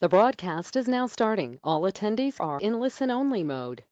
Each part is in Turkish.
The broadcast is now starting. All attendees are in listen-only mode.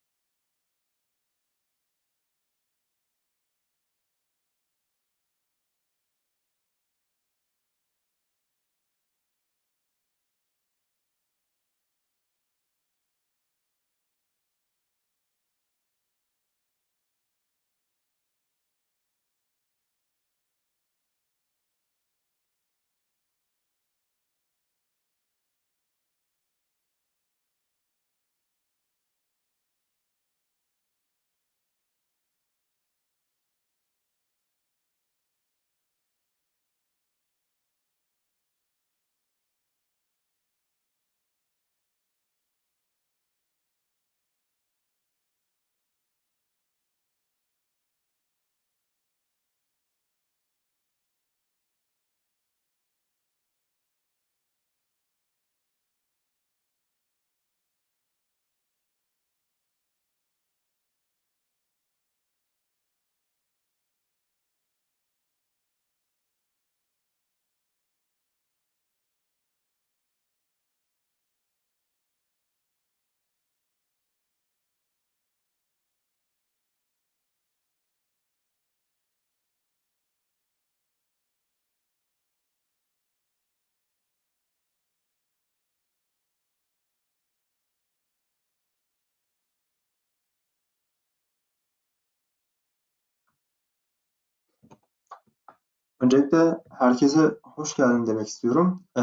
Öncelikle herkese hoş geldin demek istiyorum. Ee,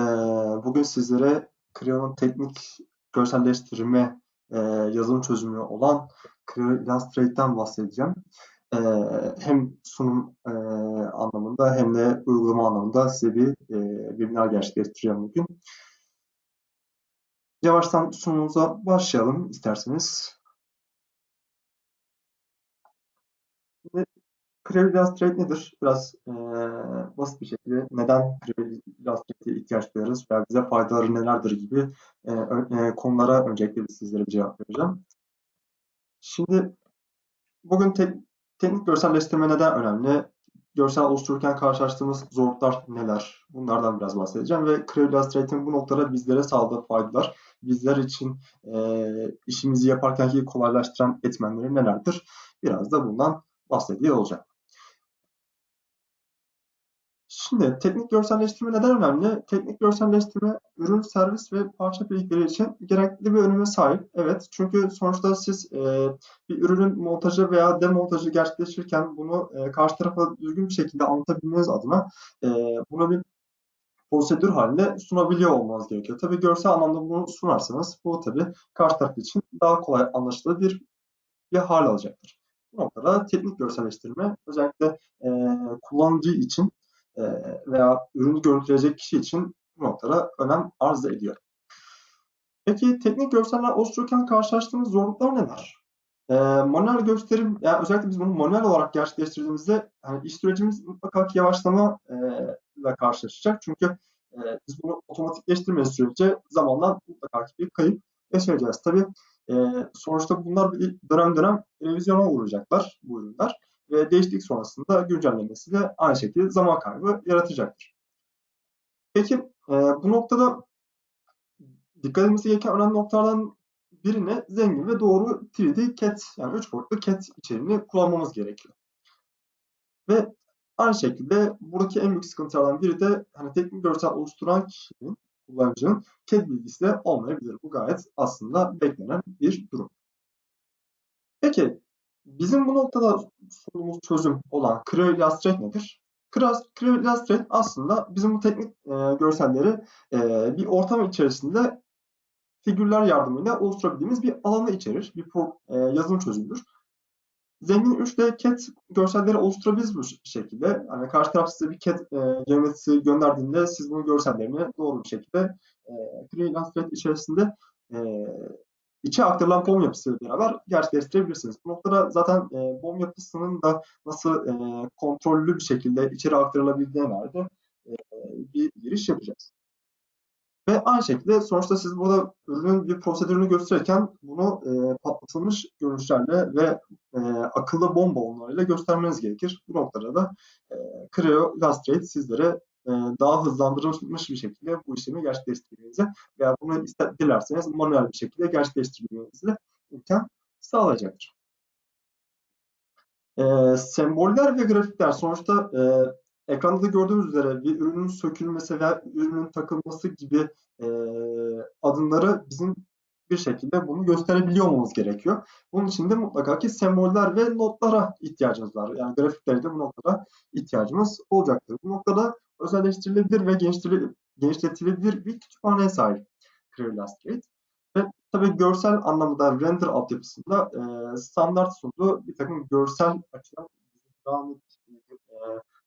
bugün sizlere Creo'nun teknik görselleştirme e, yazılım çözümü olan Creo Illustrate'den bahsedeceğim. Ee, hem sunum e, anlamında hem de uygulama anlamında size bir e, webinar gerçekleştireceğim bugün. Yavaştan sunumumuza başlayalım isterseniz. Creo Illustrate nedir? Biraz e, basit bir şekilde neden Creo Illustrate'e ihtiyaç duyarız veya bize faydaları nelerdir gibi e, e, konulara öncelikle sizlere cevap vereceğim. Şimdi bugün te teknik görselleştirme neden önemli? Görsel oluştururken karşılaştığımız zorluklar neler? Bunlardan biraz bahsedeceğim ve Creo Illustrate'in bu noktada bizlere sağladığı faydalar, bizler için e, işimizi yaparkenki kolaylaştıran etmenleri nelerdir? Biraz da bundan bahsediyor olacağım. Şimdi teknik görselleştirme neden önemli? Teknik görselleştirme ürün, servis ve parça birlikleri için gerekli bir öneme sahip. Evet çünkü sonuçta siz e, bir ürünün montajı veya demontajı gerçekleştirirken bunu e, karşı tarafa düzgün bir şekilde anlatabilmeniz adına e, buna bir prosedür halinde sunabiliyor olmanız gerekiyor. Tabii görsel anlamda bunu sunarsanız bu tabii karşı taraf için daha kolay anlaşılır bir, bir hal alacaktır. Bu noktada teknik görselleştirme özellikle e, kullanıcı için e, veya ürünü görüntüleyecek kişi için bu noktada önem arz ediyor. Peki teknik görseller oluştururken karşılaştığımız zorluklar neler? E, manuel gösterim, yani özellikle biz bunu manuel olarak gerçekleştirdiğimizde yani iş sürecimiz mutlaka yavaşlama e, ile karşılaşacak. Çünkü e, biz bunu otomatikleştirmediğimiz sürece zamandan mutlaka ki bir kayıp yaşayacağız. Tabii e, sonuçta bunlar bir dönem dönem revizyona uğrayacaklar bu ürünler ve değişiklik sonrasında güncellemesi de aynı şekilde zaman kaybı yaratacaktır. Peki e, bu noktada dikkat edilmesi gereken önemli noktalardan birine zengin ve doğru 3D CAD yani 3 boyutlu CAD içeriğini kullanmamız gerekiyor. Ve aynı şekilde buradaki en büyük sıkıntılardan biri de hani teknik görsel oluşturan kişinin, kullanıcının CAD bilgisi de olmayabilir. Bu gayet aslında beklenen bir durum. Peki Bizim bu noktada sunduğumuz çözüm olan Creo Illustrate nedir? Creo Illustrate aslında bizim bu teknik e, görselleri e, bir ortam içerisinde figürler yardımıyla oluşturabildiğimiz bir alanı içerir. Bir pro, e, yazılım çözümüdür. Zengin 3D CAD görselleri oluşturabiliriz bu şekilde. Yani karşı taraf size bir CAD e, geometrisi gönderdiğinde siz bunu görsellerini doğru bir şekilde e, Creo Illustrate içerisinde e, içe aktarılan BOM yapısıyla beraber gerçekleştirebilirsiniz. Bu noktada zaten e, BOM yapısının da nasıl e, kontrollü bir şekilde içeri aktarılabildiğine dair e, bir giriş yapacağız. Ve aynı şekilde sonuçta siz burada ürünün bir prosedürünü gösterirken bunu e, patlatılmış görünüşlerle ve e, akıllı bomba onlarıyla göstermeniz gerekir. Bu noktada da e, Creo Illustrate sizlere daha hızlandırılmış bir şekilde bu işlemi gerçekleştirmenize veya bunu ister, dilerseniz manuel bir şekilde gerçekleştirmenize imkan sağlayacaktır. E, semboller ve grafikler sonuçta e, ekranda da gördüğünüz üzere bir ürünün sökülmesi veya ürünün takılması gibi e, adımları bizim bir şekilde bunu gösterebiliyor olmamız gerekiyor. Bunun için de mutlaka ki semboller ve notlara ihtiyacımız var. Yani grafikleri de bu noktada ihtiyacımız olacaktır. Bu noktada özelleştirilebilir ve genişletilebilir bir kütüphaneye sahip Clear Illustrate. Ve tabii görsel anlamda render altyapısında e, standart sunduğu bir takım görsel açıdan daha net e,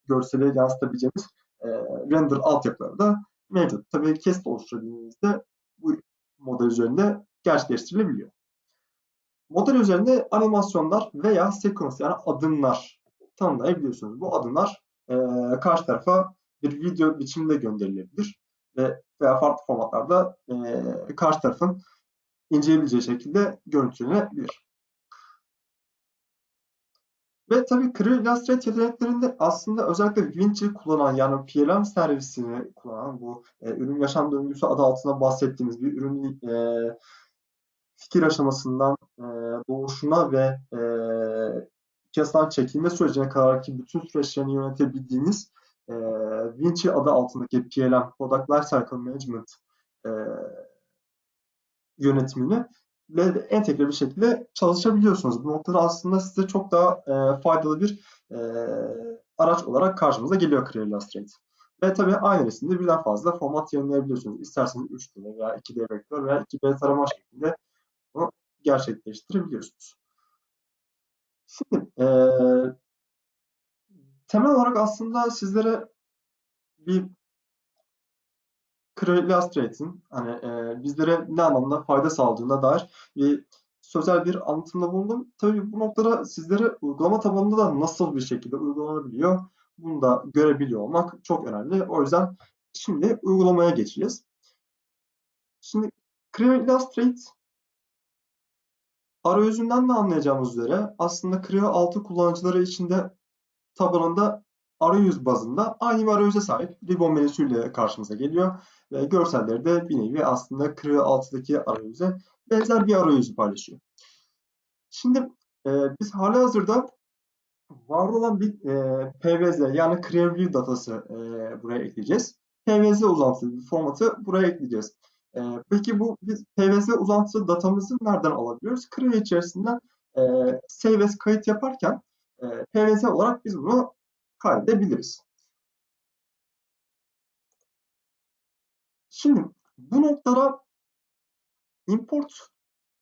görseli yansıtabileceğimiz e, render altyapıları da mevcut. Tabii kesit oluşturabildiğimizde bu model üzerinde gerçekleştirilebiliyor. Model üzerinde animasyonlar veya sekans yani adımlar tanımlayabiliyorsunuz. Bu adımlar e, karşı tarafa bir video biçiminde gönderilebilir ve veya farklı formatlarda e, karşı tarafın inceleyebileceği şekilde görüntülenebilir. Ve tabii Creo Illustrator yeteneklerinde aslında özellikle Vinci kullanan yani PLM servisini kullanan bu e, ürün yaşam döngüsü adı altında bahsettiğimiz bir ürün e, fikir aşamasından e, doğuşuna ve e, piyasadan çekilme sürecine kadar ki bütün süreçlerini yönetebildiğiniz e, Vinci adı altındaki PLM, Product Lifecycle Management e, yönetimini entegre bir şekilde çalışabiliyorsunuz. Bu noktada aslında size çok daha e, faydalı bir e, araç olarak karşımıza geliyor Clear Illustrate. Ve tabii aynı resimde birden fazla format yayınlayabiliyorsunuz. İsterseniz 3D veya 2D vektör veya 2D tarama şeklinde bunu gerçekleştirebiliyorsunuz. Şimdi e, temel olarak aslında sizlere bir Illustrate'in hani e, bizlere ne anlamda fayda sağladığına dair bir sözel bir anlatımda bulundum. Tabii bu noktada sizlere uygulama tabanında da nasıl bir şekilde uygulanabiliyor bunu da görebiliyor olmak çok önemli. O yüzden şimdi uygulamaya geçeceğiz. Şimdi Creo Illustrate arayüzünden de anlayacağımız üzere aslında Creo 6 kullanıcıları için de tabanında arayüz bazında aynı bir arayüze sahip. Ribbon menüsüyle karşımıza geliyor. Ve görselleri de bir nevi aslında Creo 6'daki arayüze benzer bir arayüzü paylaşıyor. Şimdi e, biz hala hazırda var olan bir e, PVZ yani CreateView datası e, buraya ekleyeceğiz. PVZ uzantılı bir formatı buraya ekleyeceğiz. E, peki bu biz PVZ uzantılı datamızı nereden alabiliyoruz? Creo içerisinden e, save as kayıt yaparken e, PVZ olarak biz bunu kaydedebiliriz. Şimdi bu noktada import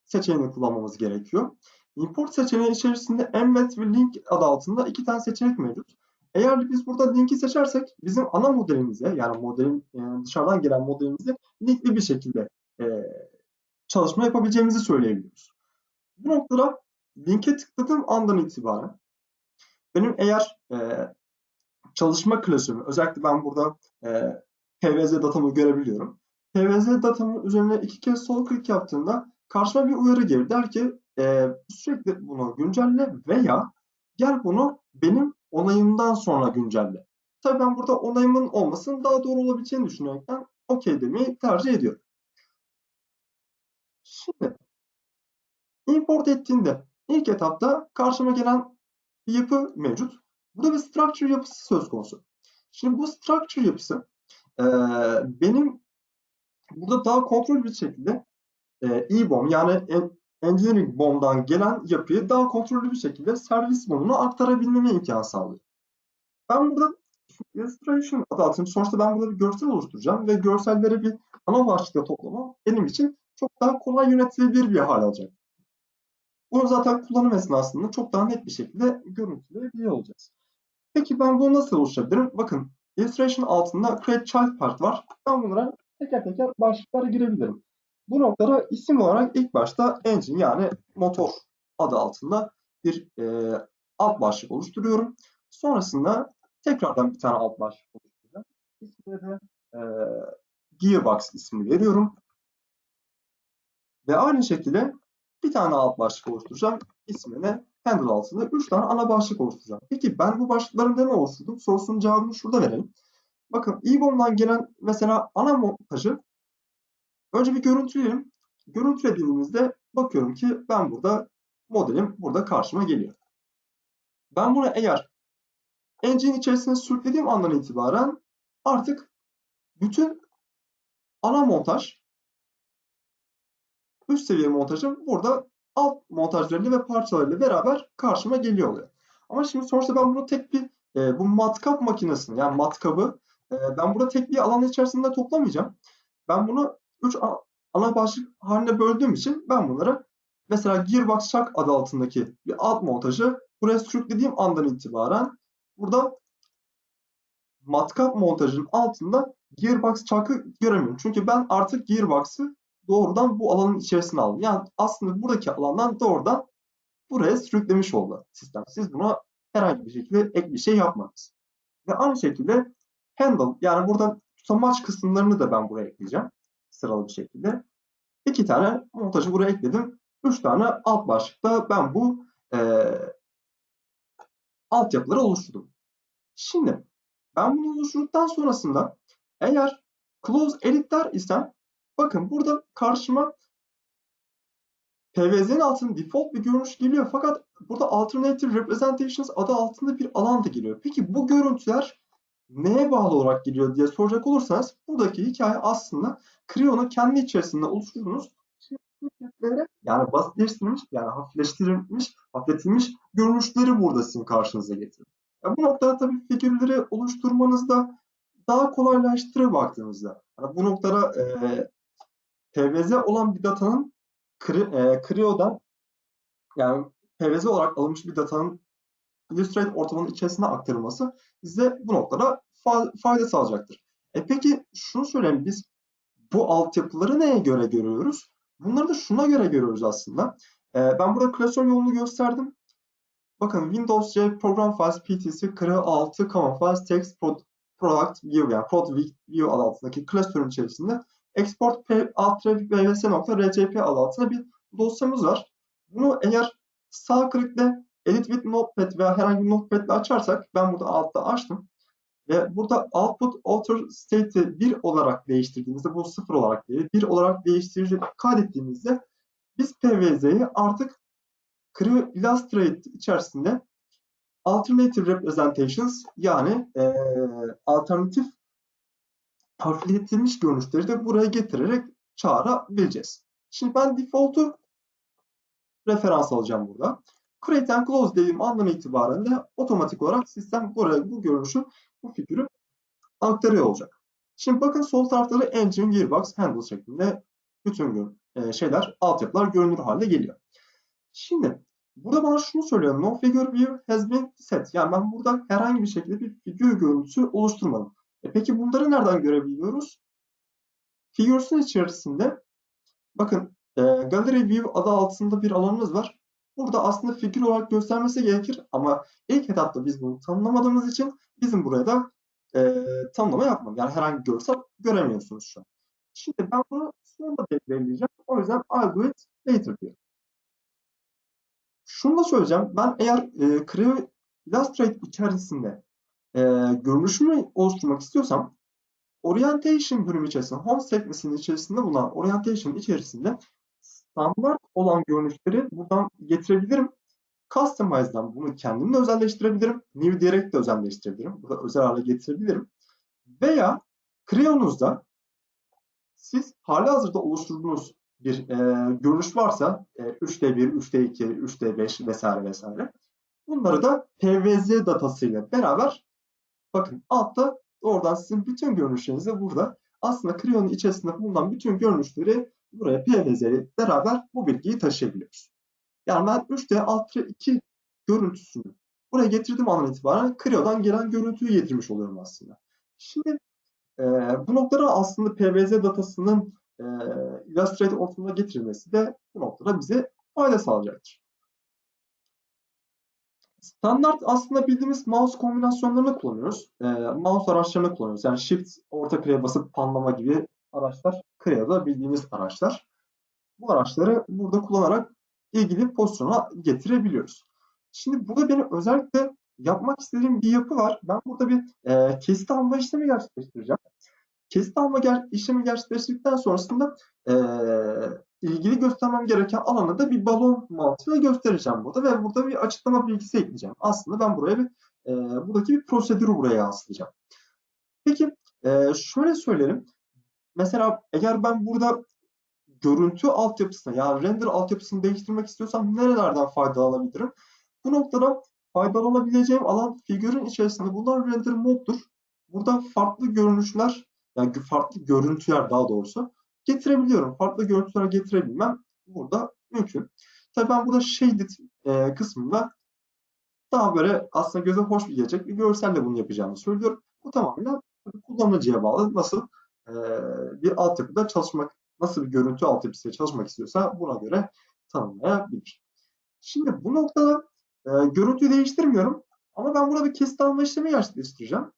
seçeneğini kullanmamız gerekiyor. Import seçeneği içerisinde embed ve link adı altında iki tane seçenek mevcut. Eğer biz burada linki seçersek bizim ana modelimize yani modelin yani dışarıdan gelen modelimize linkli bir şekilde e, çalışma yapabileceğimizi söyleyebiliyoruz. Bu noktada linke tıkladığım andan itibaren benim eğer e, çalışma klasörü özellikle ben burada e, PVZ datamı görebiliyorum. PVZ datamın üzerine iki kez sol klik yaptığımda karşıma bir uyarı gelir. Der ki e, sürekli bunu güncelle veya gel bunu benim onayımdan sonra güncelle. Tabii ben burada onayımın olmasının daha doğru olabileceğini düşünerekten OK demeyi tercih ediyorum. Şimdi import ettiğinde ilk etapta karşıma gelen bir yapı mevcut. Burada bir structure yapısı söz konusu. Şimdi bu structure yapısı e, benim burada daha kontrol bir şekilde e, EBOM yani Engineering BOM'dan gelen yapıyı daha kontrollü bir şekilde servis BOM'una aktarabilmeme imkan sağlıyor. Ben burada illustration adı altında sonuçta ben burada bir görsel oluşturacağım ve görselleri bir ana başlıkta toplamam benim için çok daha kolay yönetilebilir bir hal alacak. Bunu zaten kullanım esnasında çok daha net bir şekilde görüntüleyebiliyor olacağız. Peki ben bunu nasıl oluşturabilirim? Bakın illustration altında create child part var. Ben bunlara teker teker başlıklara girebilirim. Bu noktada isim olarak ilk başta engine yani motor adı altında bir e, alt başlık oluşturuyorum. Sonrasında tekrardan bir tane alt başlık oluşturacağım. İsmine de e, Gearbox ismini veriyorum. Ve aynı şekilde bir tane alt başlık oluşturacağım. İsmine handle altında 3 tane ana başlık oluşturacağım. Peki ben bu başlıklarında ne oluşturdum? Sorusunun cevabını şurada verelim. Bakın EEBOM'dan gelen mesela ana montajı önce bir görüntüleyelim. Görüntülediğimizde bakıyorum ki ben burada modelim burada karşıma geliyor. Ben bunu eğer engine içerisine sürüklediğim andan itibaren artık bütün ana montaj üst seviye montajım burada alt montajlarıyla ve parçalarıyla beraber karşıma geliyor oluyor. Ama şimdi sonuçta ben bunu tek bir e, bu matkap makinesini yani matkabı e, ben burada tek bir alan içerisinde toplamayacağım. Ben bunu 3 ana başlık haline böldüğüm için ben bunları mesela Gearbox Chuck adı altındaki bir alt montajı buraya sürüklediğim andan itibaren burada matkap montajının altında Gearbox Chuck'ı göremiyorum. Çünkü ben artık Gearbox'ı doğrudan bu alanın içerisine aldım. Yani aslında buradaki alandan doğrudan buraya sürüklemiş oldu sistem. Siz buna herhangi bir şekilde ek bir şey yapmadınız. Ve aynı şekilde handle yani burada tutamaç kısımlarını da ben buraya ekleyeceğim. Sıralı bir şekilde. İki tane montajı buraya ekledim. Üç tane alt başlıkta ben bu e, altyapıları oluşturdum. Şimdi ben bunu oluşturduktan sonrasında eğer close edit der isem bakın burada karşıma PVZ'nin altında default bir görünüş geliyor fakat burada alternative representations adı altında bir alan da geliyor. Peki bu görüntüler neye bağlı olarak geliyor diye soracak olursanız buradaki hikaye aslında Creo'nun kendi içerisinde oluşturduğunuz yani basitleştirilmiş yani hafifleştirilmiş, hafifletilmiş görünüşleri burada sizin karşınıza getiriyor. Yani bu noktada tabii figürleri oluşturmanızda daha kolaylaştırır baktığınızda. Yani bu noktada e, PVZ olan bir datanın e, Creo'dan yani PVZ olarak alınmış bir datanın Illustrator ortamının içerisine aktarılması size bu noktada fa fayda sağlayacaktır. E peki şunu söyleyeyim biz bu altyapıları neye göre görüyoruz? Bunları da şuna göre görüyoruz aslında. E, ben burada klasör yolunu gösterdim. Bakın Windows C Program Files PTC Creo 6 Common Files Text Product View yani Product View adı altındaki klasörün içerisinde export alt-bvs.rcp adı altında bir dosyamız var. Bunu eğer sağ klikle edit with notepad veya herhangi bir notepad ile açarsak ben burada altta açtım. Ve burada output author state'i 1 olarak değiştirdiğimizde bu 0 olarak değil 1 olarak değiştirip kaydettiğimizde biz PVZ'yi artık Creo Illustrator içerisinde alternative representations yani e, alternatif hafifletilmiş görünüşleri de buraya getirerek çağırabileceğiz. Şimdi ben default'u referans alacağım burada. Create and Close dediğim andan itibaren de otomatik olarak sistem buraya bu görünüşü, bu figürü aktarıyor olacak. Şimdi bakın sol tarafta da Engine, Gearbox, Handle şeklinde bütün e, şeyler, altyapılar görünür halde geliyor. Şimdi burada bana şunu söylüyor. No figure view has been set. Yani ben burada herhangi bir şekilde bir figür görüntüsü oluşturmadım. E peki bunları nereden görebiliyoruz? Figures'un içerisinde bakın e, Gallery View adı altında bir alanımız var. Burada aslında figür olarak göstermesi gerekir ama ilk etapta biz bunu tanımlamadığımız için bizim buraya da e, tanımlama yapmadık. Yani herhangi bir görsel göremiyorsunuz şu an. Şimdi ben bunu sonunda belirleyeceğim. O yüzden I'll do it later diyorum. Şunu da söyleyeceğim. Ben eğer e, Creo Illustrator içerisinde e, görünüşümü oluşturmak istiyorsam Orientation bölümü içerisinde, Home sekmesinin içerisinde bulunan Orientation içerisinde standart olan görünüşleri buradan getirebilirim. Customize'dan bunu kendim de özelleştirebilirim. New diyerek de özelleştirebilirim. Burada özel hale getirebilirim. Veya Creo'nuzda siz hali hazırda oluşturduğunuz bir e, görünüş varsa e, 3D1, 3D2, 3D5 vesaire vesaire. Bunları da PVZ datasıyla beraber bakın altta oradan sizin bütün görünüşlerinizi burada aslında Creo'nun içerisinde bulunan bütün görünüşleri buraya PVZ ile beraber bu bilgiyi taşıyabiliyoruz. Yani ben 3D Ultra 2 görüntüsünü buraya getirdiğim andan itibaren Creo'dan gelen görüntüyü getirmiş oluyorum aslında. Şimdi e, bu noktada aslında PVZ datasının e, Illustrator ortamına getirilmesi de bu noktada bize fayda sağlayacaktır. Standart aslında bildiğimiz mouse kombinasyonlarını kullanıyoruz. E, mouse araçlarını kullanıyoruz. Yani Shift, orta kreye basıp panlama gibi araçlar Creo'da bildiğimiz araçlar. Bu araçları burada kullanarak ilgili pozisyona getirebiliyoruz. Şimdi burada benim özellikle yapmak istediğim bir yapı var. Ben burada bir e, kesit alma işlemi gerçekleştireceğim. Kesit alma ger işlemi gerçekleştirdikten sonrasında e, ilgili göstermem gereken alanı da bir balon mantığıyla göstereceğim burada ve burada bir açıklama bilgisi ekleyeceğim. Aslında ben buraya bir e, buradaki bir prosedürü buraya yansıtacağım. Peki e, şöyle söyleyelim. Mesela eğer ben burada görüntü altyapısını yani render altyapısını değiştirmek istiyorsam nerelerden faydalanabilirim? Bu noktada faydalanabileceğim alan figürün içerisinde bulunan render moddur. Burada farklı görünüşler yani farklı görüntüler daha doğrusu getirebiliyorum. Farklı görüntüler getirebilmem burada mümkün. Tabii ben burada shaded e, kısmında daha böyle aslında göze hoş bir gelecek bir görselle bunu yapacağımı söylüyorum. Bu tamamen kullanıcıya bağlı. Nasıl e, bir altyapıda çalışmak, nasıl bir görüntü altyapısıyla çalışmak istiyorsa buna göre tanımlayabilir. Şimdi bu noktada e, görüntüyü değiştirmiyorum. Ama ben burada bir kesit alma işlemi gerçekleştireceğim.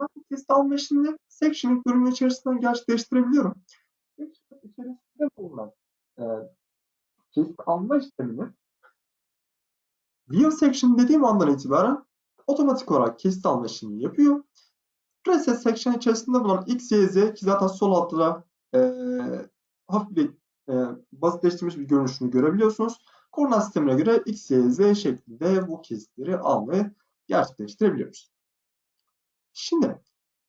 Ben bu kesit alma işlemini section bölümü içerisinden gerçekleştirebiliyorum. Section içerisinde bulunan e, kesit alma işlemini View section dediğim andan itibaren otomatik olarak kesit alma işlemini yapıyor. Preset section içerisinde bulunan X, Y, Z ki zaten sol altta e, hafif bir e, basitleştirilmiş bir görünüşünü görebiliyorsunuz. Koordinat sistemine göre X, Y, Z şeklinde bu kesitleri almayı gerçekleştirebiliyoruz. Şimdi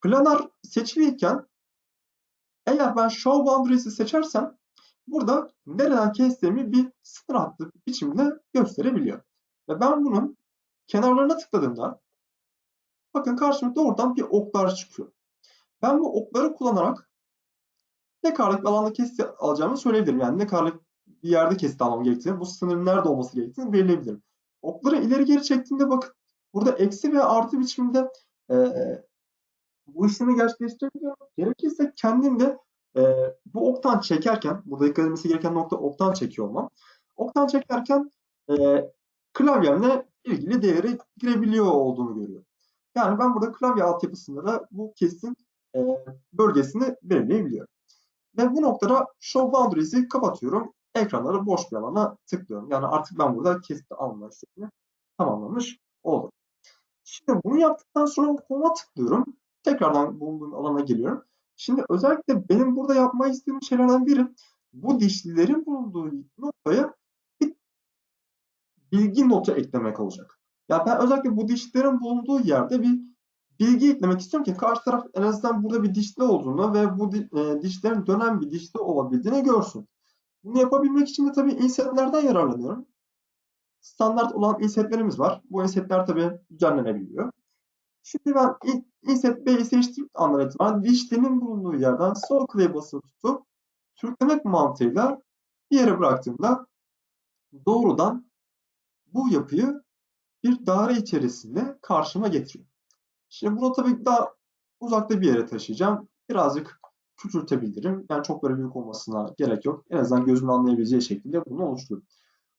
planar seçiliyken eğer ben show boundaries'i seçersem burada nereden kestiğimi bir sınır hattı biçimde gösterebiliyor. Ve ben bunun kenarlarına tıkladığımda bakın karşıma doğrudan bir oklar çıkıyor. Ben bu okları kullanarak ne kadarlık bir alanda kesit alacağımı söyleyebilirim. Yani ne kadarlık bir yerde kesit almam gerektiğini, bu sınırın nerede olması gerektiğini belirleyebilirim. Okları ileri geri çektiğimde bakın burada eksi ve artı biçiminde e, bu işlemi gerçekleştirebiliyorum. Gerekirse kendim de e, bu oktan çekerken, burada dikkat edilmesi gereken nokta oktan çekiyor olmam. Oktan çekerken e, klavyemle ilgili değeri girebiliyor olduğunu görüyorum. Yani ben burada klavye altyapısında da bu kesin e, bölgesini belirleyebiliyorum. Ve bu noktada Show Boundaries'i kapatıyorum. Ekranları boş bir alana tıklıyorum. Yani artık ben burada kesit alma işlemini tamamlamış oldum. Şimdi bunu yaptıktan sonra Home'a tıklıyorum. Tekrardan bulunduğum alana geliyorum. Şimdi özellikle benim burada yapmayı istediğim şeylerden biri bu dişlilerin bulunduğu noktaya bir bilgi notu eklemek olacak. Ya ben özellikle bu dişlerin bulunduğu yerde bir bilgi eklemek istiyorum ki karşı taraf en azından burada bir dişli olduğunu ve bu e, dişlerin dönen bir dişli olabildiğini görsün. Bunu yapabilmek için de tabii insetlerden yararlanıyorum. Standart olan insetlerimiz var. Bu insetler tabii düzenlenebiliyor. Şimdi ben inset B'yi seçtiğim andan itibaren dişlinin bulunduğu yerden sol klavye basılı tutup sürüklemek mantığıyla bir yere bıraktığımda doğrudan bu yapıyı bir daire içerisinde karşıma getiriyor. Şimdi bunu tabii daha uzakta bir yere taşıyacağım. Birazcık küçültebilirim. Yani çok böyle büyük olmasına gerek yok. En azından gözümün anlayabileceği şekilde bunu oluşturuyorum.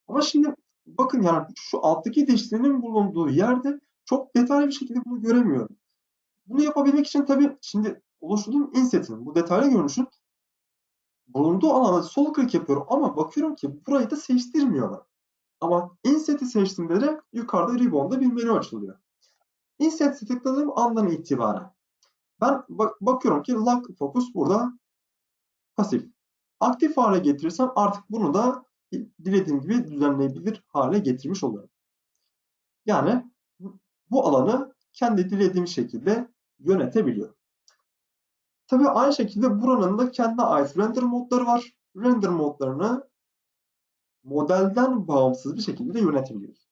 Ama şimdi bakın yani şu alttaki dişlinin bulunduğu yerde çok detaylı bir şekilde bunu göremiyorum. Bunu yapabilmek için tabii şimdi oluşturduğum inset'in bu detaylı görünüşün bulunduğu alana sol klik yapıyorum ama bakıyorum ki burayı da seçtirmiyorlar. Ama inset'i seçtiğimde de yukarıda ribbon'da bir menü açılıyor. Inset'i tıkladığım andan itibaren ben bak bakıyorum ki lock focus burada pasif. Aktif hale getirirsem artık bunu da dilediğim gibi düzenleyebilir hale getirmiş oluyorum. Yani bu alanı kendi dilediğim şekilde yönetebiliyorum. Tabii aynı şekilde buranın da kendine ait render modları var. Render modlarını modelden bağımsız bir şekilde yönetebiliyoruz.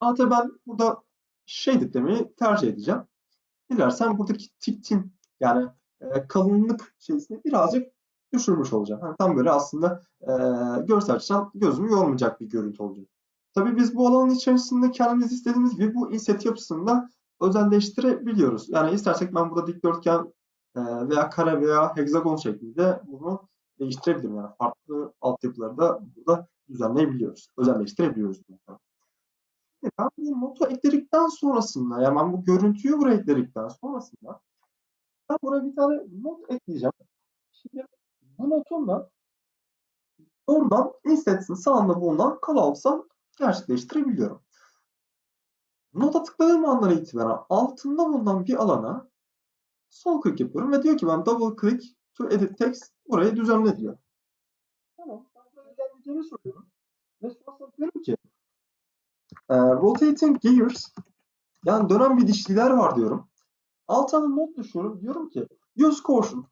Ama tabii ben burada shaded demeyi tercih edeceğim. Dilersen buradaki tiktin yani e, kalınlık şeysini birazcık düşürmüş olacağım. Yani tam böyle aslında e, görsel açıdan gözümü yormayacak bir görüntü olacak. Tabii biz bu alanın içerisinde kendimiz istediğimiz gibi bu inset yapısını da özelleştirebiliyoruz. Yani istersek ben burada dikdörtgen e, veya kare veya hexagon şeklinde bunu değiştirebilirim. Yani farklı altyapıları da burada düzenleyebiliyoruz. Özelleştirebiliyoruz. Ben bu notu ekledikten sonrasında, yani ben bu görüntüyü buraya ekledikten sonrasında ben buraya bir tane not ekleyeceğim. Şimdi bu notumla doğrudan instets'in sağında bulunan callout'sa gerçekleştirebiliyorum. Nota tıkladığım andan itibaren altında bulunan bir alana sol klik yapıyorum ve diyor ki ben double click to edit text burayı düzenle diyor. Tamam. Ben burayı düzenleyeceğimi soruyorum. Ki rotating gears yani dönen bir dişliler var diyorum. Altına not düşüyorum. Diyorum ki use caution.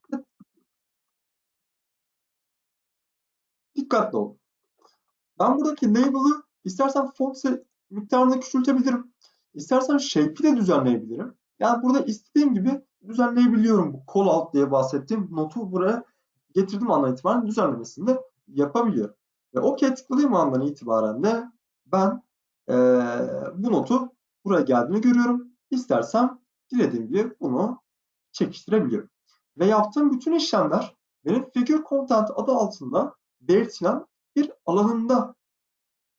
Dikkatli ol. Ben buradaki label'ı istersen font miktarını küçültebilirim. İstersen shape'i de düzenleyebilirim. Yani burada istediğim gibi düzenleyebiliyorum. Bu call out diye bahsettiğim notu buraya getirdim andan itibaren düzenlemesini de yapabiliyorum. Ve OK tıkladığım andan itibaren de ben e, bu notu buraya geldiğini görüyorum. İstersem dilediğim gibi bunu çekiştirebiliyorum. Ve yaptığım bütün işlemler benim figure content adı altında belirtilen bir alanında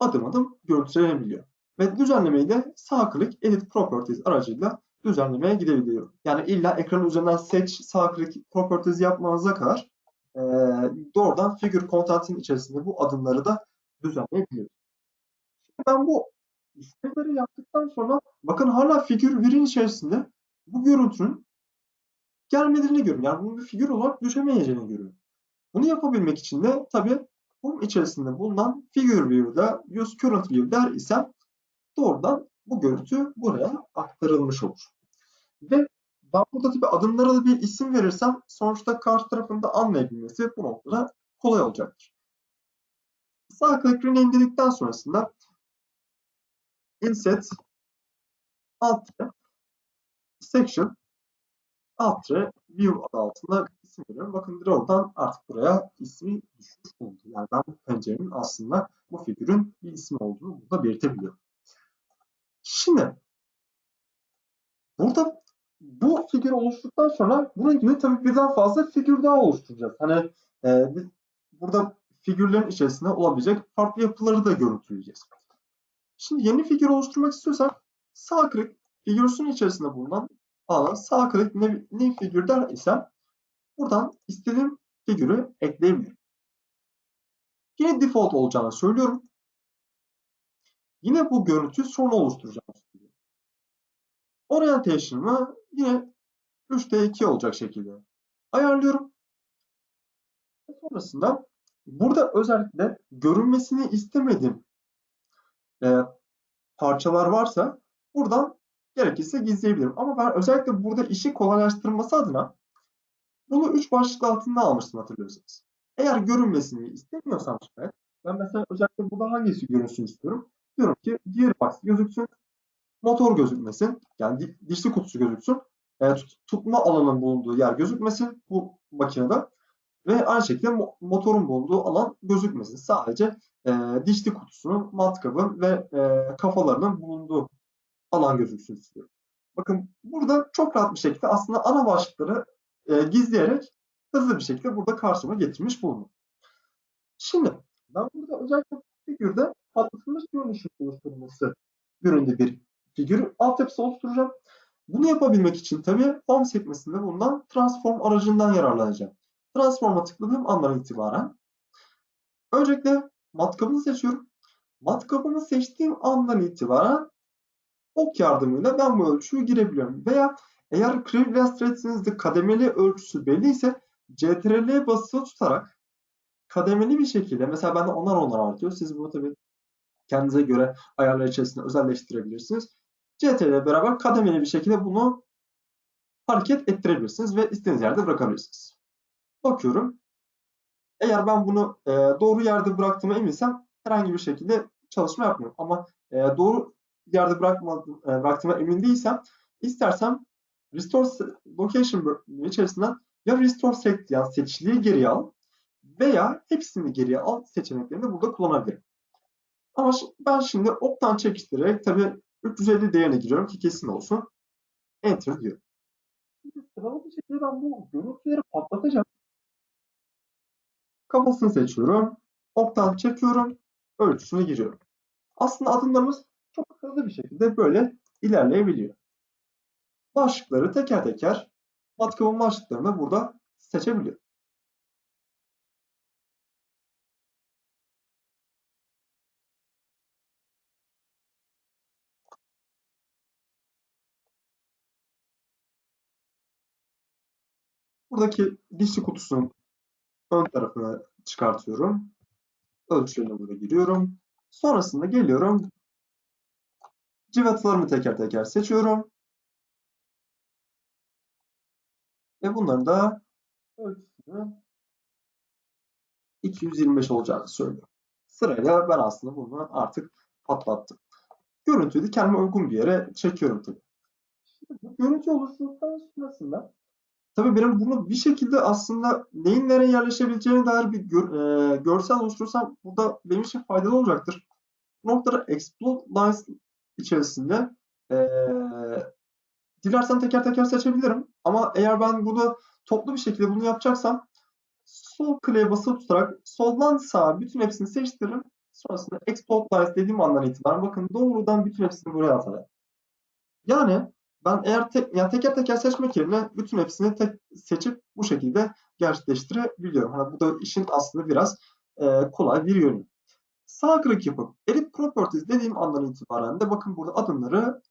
adım adım görüntülenebiliyor. Ve düzenlemeyi de sağ klik Edit Properties aracıyla düzenlemeye gidebiliyorum. Yani illa ekranın üzerinden seç, sağ klik Properties yapmanıza kadar e, doğrudan figure content'in içerisinde bu adımları da düzenleyebiliyorum. Şimdi ben bu işlemleri yaptıktan sonra bakın hala figür 1'in içerisinde bu görüntünün gelmediğini görüyorum. Yani bunun bir figür olarak düşemeyeceğini görüyorum. Bunu yapabilmek için de tabii bunun içerisinde bulunan figure view'da use current view der isem doğrudan bu görüntü buraya aktarılmış olur. Ve ben burada tabii adımlara da bir isim verirsem sonuçta karşı tarafında anlayabilmesi bu noktada kolay olacaktır. Sağ klik rename dedikten sonrasında inset alt section alt view adı altında isim veriyorum. Bakın oradan artık buraya ismi düşmüş oldu. Yani ben bu pencerenin aslında bu figürün bir ismi olduğunu burada belirtebiliyorum. Şimdi burada bu figür oluştuktan sonra bunun gibi tabii birden fazla figür daha oluşturacağız. Hani e, burada figürlerin içerisinde olabilecek farklı yapıları da görüntüleyeceğiz. Şimdi yeni figür oluşturmak istiyorsak sağ klik figürsün içerisinde bulunan alana sağ klik ne, ne figür der isem buradan istediğim figürü ekleyebilirim. Yine default olacağını söylüyorum. Yine bu görüntü sonra oluşturacağım. Orientation'ımı yine 3'te 2 olacak şekilde ayarlıyorum. Sonrasında burada özellikle görünmesini istemediğim e, parçalar varsa buradan gerekirse gizleyebilirim. Ama ben özellikle burada işi kolaylaştırması adına bunu 3 başlık altında almıştım hatırlıyorsanız. Eğer görünmesini istemiyorsam şayet ben mesela özellikle burada hangisi görünsün istiyorum. Diyorum ki gearbox gözüksün, motor gözükmesin, yani dişli kutusu gözüksün, e, tut, tutma alanının bulunduğu yer gözükmesin bu makinede ve aynı şekilde motorun bulunduğu alan gözükmesin. Sadece e, dişli kutusunun, matkabın ve e, kafalarının bulunduğu alan gözüksün istiyorum. Bakın burada çok rahat bir şekilde aslında ana başlıkları e, gizleyerek hızlı bir şekilde burada karşıma getirmiş bulundum. Şimdi ben burada özellikle figürde patlatılmış görünüşün oluşturulması yönünde bir figür altyapısı oluşturacağım. Bunu yapabilmek için tabii Home sekmesinde bulunan Transform aracından yararlanacağım. Transform'a tıkladığım andan itibaren öncelikle matkabını seçiyorum. Matkabını seçtiğim andan itibaren ok yardımıyla ben bu ölçüyü girebiliyorum. Veya eğer Crave Illustrates'inizde kademeli ölçüsü belli ise CTRL basılı tutarak kademeli bir şekilde mesela bende onar onar artıyor. Siz bunu tabii kendinize göre ayarlar içerisinde özelleştirebilirsiniz. CTRL beraber kademeli bir şekilde bunu hareket ettirebilirsiniz ve istediğiniz yerde bırakabilirsiniz. Bakıyorum. Eğer ben bunu e, doğru yerde bıraktığıma eminsem herhangi bir şekilde çalışma yapmıyorum. Ama e, doğru yerde bırakmadım, e, bıraktığıma emin değilsem istersem Restore Location içerisinden ya Restore Select yani seçiliği geriye al veya hepsini geriye al seçeneklerini burada kullanabilirim. Ama ben şimdi oktan çekiştirerek tabi 350 değerine giriyorum ki kesin olsun. Enter diyorum. Şimdi sıralı bir şekilde ben bu görüntüleri patlatacağım. Kafasını seçiyorum. Oktan çekiyorum. Ölçüsünü giriyorum. Aslında adımlarımız çok hızlı bir şekilde böyle ilerleyebiliyor. Başlıkları teker teker matkabın başlıklarını burada seçebiliyor. Buradaki dişli kutusunun ön tarafına çıkartıyorum. Ölçülerine burada giriyorum. Sonrasında geliyorum Cıvatalarımı teker teker seçiyorum. Ve bunların da ölçüsünü 225 olacağını söylüyorum. Sırayla ben aslında bunu artık patlattım. Görüntüyü de kendime uygun bir yere çekiyorum tabii. Şimdi bu görüntü oluşturduktan sonrasında tabii benim bunu bir şekilde aslında neyin nereye yerleşebileceğine dair bir gör, e, görsel oluşturursam burada benim için faydalı olacaktır. Bu noktada Explode Lines içerisinde e, dilersen teker teker seçebilirim. Ama eğer ben bunu toplu bir şekilde bunu yapacaksam sol kliğe basılı tutarak soldan sağa bütün hepsini seçtiririm. Sonrasında export lines dediğim andan itibaren bakın doğrudan bütün hepsini buraya atar. Yani ben eğer tek, yani teker teker seçmek yerine bütün hepsini tek seçip bu şekilde gerçekleştirebiliyorum. Hani bu da işin aslında biraz e, kolay bir yönü. Sağ klik yapıp Edit Properties dediğim andan itibaren de bakın burada adımları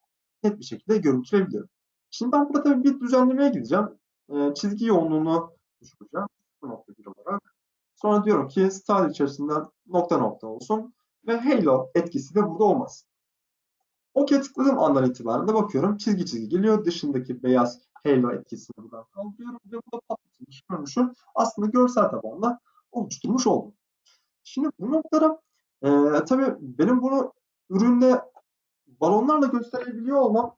net bir şekilde görüntüleyebiliyorum. Şimdi ben burada tabii bir düzenlemeye gideceğim. E, çizgi yoğunluğunu düşüreceğim. 0.1 olarak. Sonra diyorum ki style içerisinden nokta nokta olsun ve halo etkisi de burada olmaz. OK tıkladığım andan itibaren de bakıyorum çizgi çizgi geliyor. Dışındaki beyaz halo etkisini buradan kaldırıyorum ve burada patlatılmış görünüşü aslında görsel tabanla oluşturmuş oldum. Şimdi bu noktada e, tabii benim bunu üründe balonlarla gösterebiliyor olmam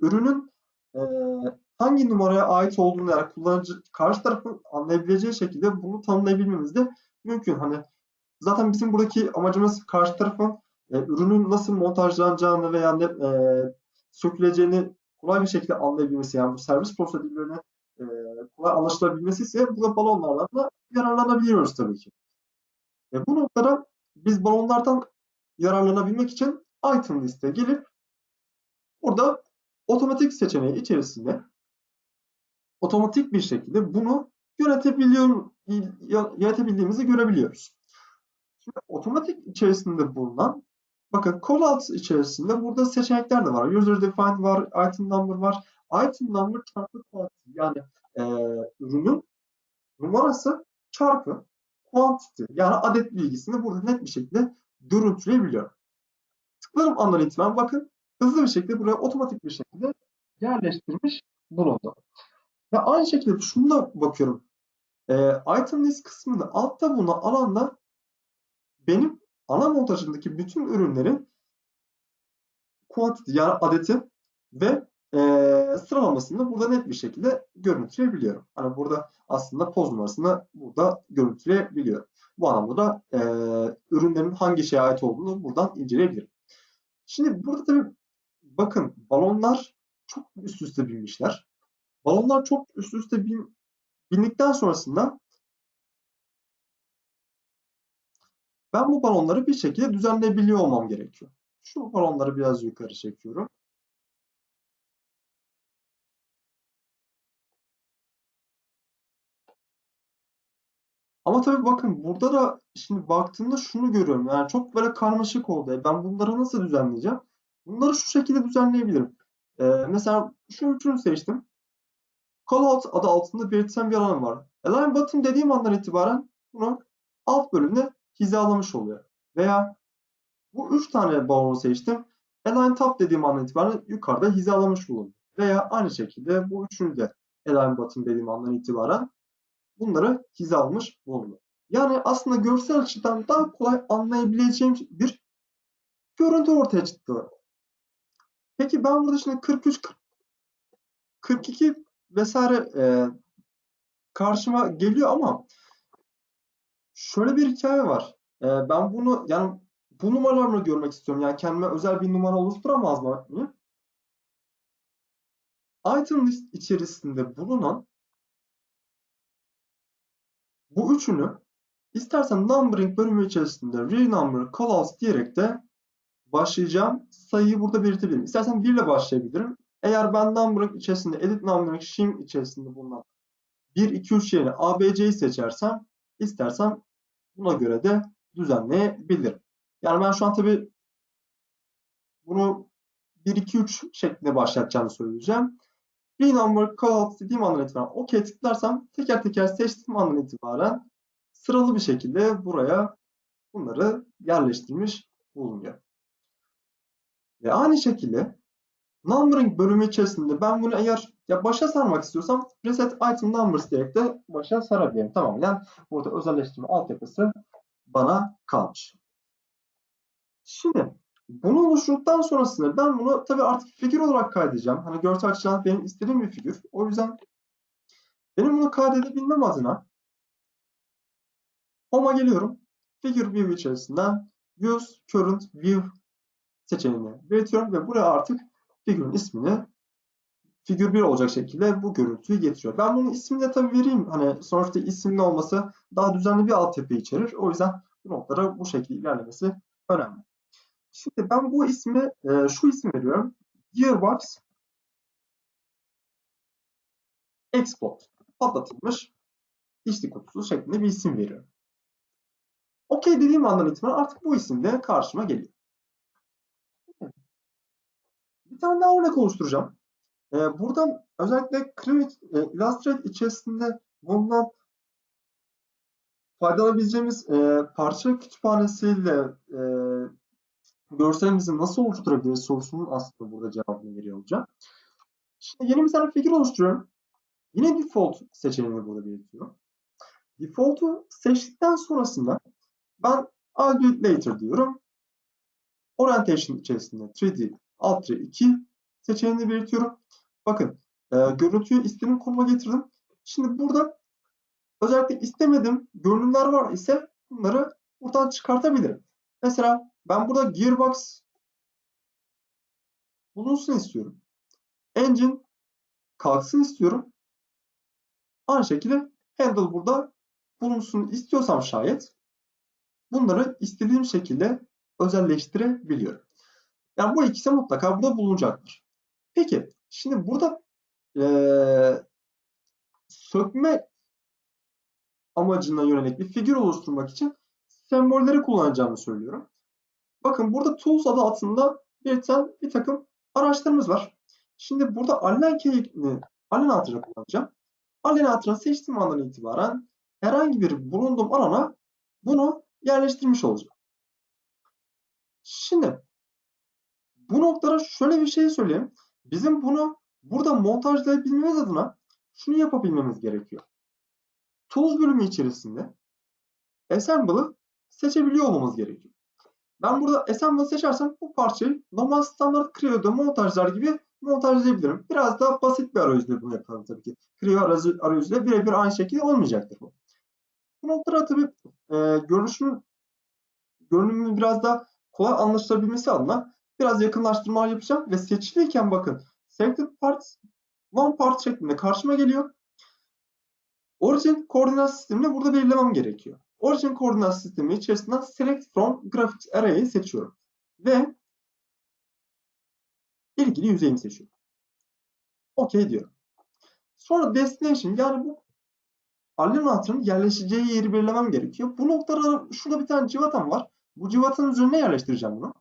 ürünün e, hangi numaraya ait olduğunu yani kullanıcı karşı tarafın anlayabileceği şekilde bunu tanımlayabilmemiz de mümkün. Hani zaten bizim buradaki amacımız karşı tarafın e, ürünün nasıl montajlanacağını veya ne, e, söküleceğini kolay bir şekilde anlayabilmesi yani bu servis prosedürlerine e, kolay anlaşılabilmesi ise burada balonlardan da yararlanabiliyoruz tabii ki. E, bu noktada biz balonlardan yararlanabilmek için item liste gelip burada otomatik seçeneği içerisinde otomatik bir şekilde bunu yönetebiliyor, yönetebildiğimizi görebiliyoruz. Şimdi otomatik içerisinde bulunan bakın callouts içerisinde burada seçenekler de var. User defined var, item number var. Item number çarpı quantity yani e, ürünün numarası çarpı quantity yani adet bilgisini burada net bir şekilde görüntüleyebiliyorum. Tıklarım andan itibaren bakın hızlı bir şekilde buraya otomatik bir şekilde yerleştirmiş bulundu. Ve aynı şekilde şunu da bakıyorum. E, item list kısmında altta bulunan alanda benim ana montajındaki bütün ürünlerin quantity yani adeti ve e, sıralamasını burada net bir şekilde görüntüleyebiliyorum. Hani burada aslında poz numarasını burada görüntüleyebiliyorum. Bu anlamda da e, ürünlerin hangi şeye ait olduğunu buradan inceleyebilirim. Şimdi burada tabii bakın balonlar çok üst üste binmişler. Balonlar çok üst üste bin, bindikten sonrasında ben bu balonları bir şekilde düzenleyebiliyor olmam gerekiyor. Şu balonları biraz yukarı çekiyorum. Ama tabii bakın burada da şimdi baktığımda şunu görüyorum. Yani çok böyle karmaşık oldu. Ben bunları nasıl düzenleyeceğim? Bunları şu şekilde düzenleyebilirim. Ee, mesela şu üçünü seçtim. Callout adı altında belirtilen bir alan var. Align button dediğim andan itibaren bunu alt bölümde hizalamış oluyor. Veya bu üç tane balonu seçtim. Align top dediğim andan itibaren yukarıda hizalamış bulunuyor. Veya aynı şekilde bu üçünü de Align button dediğim andan itibaren bunları hizalamış bulunuyor. Yani aslında görsel açıdan daha kolay anlayabileceğim bir görüntü ortaya çıktı. Peki ben burada şimdi 43, 42 vesaire e, karşıma geliyor ama şöyle bir hikaye var. E, ben bunu yani bu numaralarını görmek istiyorum. Yani kendime özel bir numara oluşturamaz mı? Item list içerisinde bulunan bu üçünü istersen numbering bölümü içerisinde renumber callouts diyerek de başlayacağım sayıyı burada belirtebilirim. İstersen 1 ile başlayabilirim. Eğer ben numbering içerisinde edit numbering shim içerisinde bulunan 1, 2, 3 yerine ABC'yi seçersem istersem buna göre de düzenleyebilirim. Yani ben şu an tabi bunu 1, 2, 3 şeklinde başlatacağını söyleyeceğim. Bir number callout dediğim andan itibaren OK tıklarsam teker teker seçtiğim andan itibaren sıralı bir şekilde buraya bunları yerleştirmiş bulunuyor. Ve aynı şekilde numbering bölümü içerisinde ben bunu eğer ya başa sarmak istiyorsam reset item numbers diyerek de başa sarabilirim. Tamam. Yani burada özelleştirme altyapısı bana kalmış. Şimdi bunu oluşturduktan sonrasında ben bunu tabii artık figür olarak kaydedeceğim. Hani görsel açıdan benim istediğim bir figür. O yüzden benim bunu kaydedebilmem adına Home'a geliyorum. Figure View içerisinden Use Current View seçeneğini belirtiyorum ve buraya artık figürün ismini figür 1 olacak şekilde bu görüntüyü getiriyor. Ben bunun ismini de tabii vereyim. Hani sonuçta isimli olması daha düzenli bir altyapı içerir. O yüzden bu noktada bu şekilde ilerlemesi önemli. Şimdi ben bu ismi e, şu isim veriyorum. Gearbox Export patlatılmış içli kutusu şeklinde bir isim veriyorum. OK dediğim andan itibaren artık bu isim de karşıma geliyor. Bir tane daha örnek oluşturacağım. Ee, buradan özellikle Create, e, Illustrator içerisinde bulunan faydalanabileceğimiz e, parça kütüphanesiyle e, görselimizi nasıl oluşturabiliriz sorusunun aslında burada cevabını veriyor olacağım. Şimdi yeni bir tane figür oluşturuyorum. Yine default seçeneğini burada belirtiyorum. Default'u seçtikten sonrasında ben I'll do it later diyorum. Orientation içerisinde 3D Alt 2 seçeneğini belirtiyorum. Bakın e, görüntüyü istediğim konuma getirdim. Şimdi burada özellikle istemedim görünümler var ise bunları buradan çıkartabilirim. Mesela ben burada gearbox bulunsun istiyorum. Engine kalksın istiyorum. Aynı şekilde handle burada bulunsun istiyorsam şayet bunları istediğim şekilde özelleştirebiliyorum. Yani bu ikisi mutlaka burada bulunacaktır. Peki şimdi burada ee, sökme amacına yönelik bir figür oluşturmak için sembolleri kullanacağımı söylüyorum. Bakın burada Tools adı altında belirten bir takım araçlarımız var. Şimdi burada Allen keyini Allen hatırı kullanacağım. Allen hatırını seçtiğim andan itibaren herhangi bir bulunduğum alana bunu yerleştirmiş olacağım. Şimdi bu noktada şöyle bir şey söyleyeyim. Bizim bunu burada montajlayabilmemiz adına şunu yapabilmemiz gerekiyor. Tools bölümü içerisinde Assemble'ı seçebiliyor olmamız gerekiyor. Ben burada Assemble'ı seçersem bu parçayı normal standart Creo'da montajlar gibi montajlayabilirim. Biraz daha basit bir arayüzle bunu yapalım tabii ki. Creo arayüzüyle birebir aynı şekilde olmayacaktır bu. Bu noktada tabii e, görünüşün görünümünün biraz daha kolay anlaşılabilmesi adına biraz yakınlaştırma yapacağım ve seçiliyken bakın selected parts one part şeklinde karşıma geliyor. Origin koordinat sistemini burada belirlemem gerekiyor. Origin koordinat sistemi içerisinden select from graphics array'i seçiyorum. Ve ilgili yüzeyimi seçiyorum. OK diyorum. Sonra destination yani bu Allen anahtarının yerleşeceği yeri belirlemem gerekiyor. Bu noktada şurada bir tane civatam var. Bu civatanın üzerine yerleştireceğim bunu.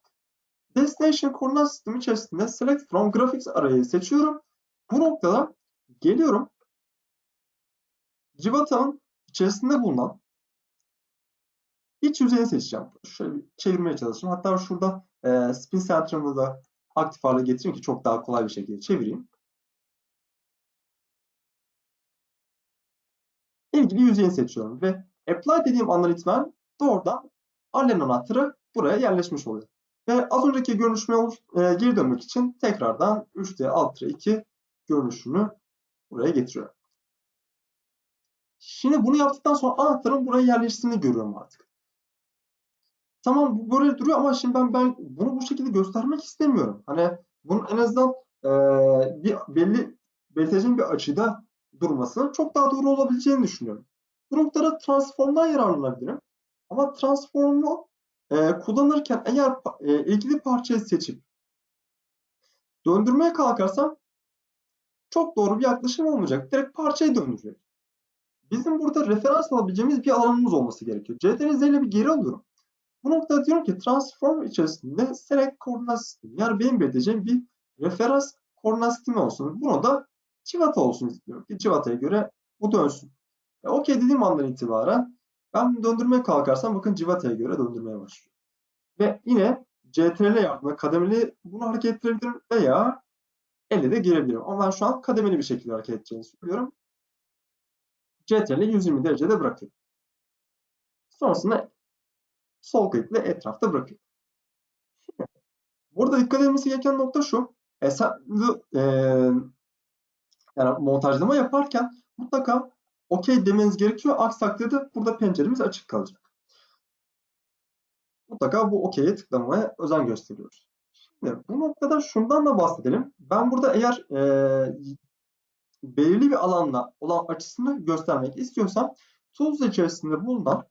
Destination koordinat sistemi içerisinde Select from Graphics arayı seçiyorum. Bu noktada geliyorum. Civatamın içerisinde bulunan iç yüzeyini seçeceğim. Şöyle bir çevirmeye çalışayım. Hatta şurada e, spin center'ımı da aktif hale getireyim ki çok daha kolay bir şekilde çevireyim. ilgili yüzeyini seçiyorum ve apply dediğim andan itibaren doğrudan Allen anahtarı buraya yerleşmiş oluyor. Ve az önceki görünüşüme e, geri dönmek için tekrardan 3D Alt 2 görünüşünü buraya getiriyorum. Şimdi bunu yaptıktan sonra anahtarın buraya yerleştiğini görüyorum artık. Tamam bu böyle duruyor ama şimdi ben, ben bunu bu şekilde göstermek istemiyorum. Hani bunun en azından e, bir belli belirteceğim bir açıda durmasının çok daha doğru olabileceğini düşünüyorum. Bu noktada transformdan yararlanabilirim. Ama transformu e, kullanırken eğer e, ilgili parçayı seçip döndürmeye kalkarsam çok doğru bir yaklaşım olmayacak. Direkt parçayı döndürecek. Bizim burada referans alabileceğimiz bir alanımız olması gerekiyor. CTRL ile bir geri alıyorum. Bu noktada diyorum ki transform içerisinde select koordinat sistemi. Yani benim belirteceğim bir referans koordinat olsun. Bunu da civata olsun istiyorum ki civataya göre bu dönsün. E, Okey dediğim andan itibaren ben döndürmeye kalkarsam bakın civataya göre döndürmeye başlıyor. Ve yine CTRL yardımıyla kademeli bunu hareket ettirebilirim veya elle de girebilirim. Ama ben şu an kademeli bir şekilde hareket edeceğini söylüyorum. CTRL 120 derecede bırakıyorum. Sonrasında sol klikle etrafta bırakıyorum. Şimdi, burada dikkat edilmesi gereken nokta şu. Esen, e, yani montajlama yaparken mutlaka okey demeniz gerekiyor. Aksi takdirde burada penceremiz açık kalacak. Mutlaka bu okey'e tıklamaya özen gösteriyoruz. Şimdi bu noktada şundan da bahsedelim. Ben burada eğer e, belirli bir alanla olan açısını göstermek istiyorsam Tools içerisinde bulunan